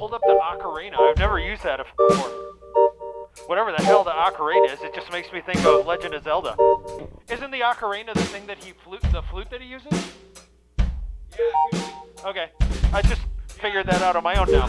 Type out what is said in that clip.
pulled up the ocarina. I've never used that before. Whatever the hell the ocarina is, it just makes me think of Legend of Zelda. Isn't the ocarina the thing that he flute, the flute that he uses? Yeah. Okay. I just figured that out on my own now.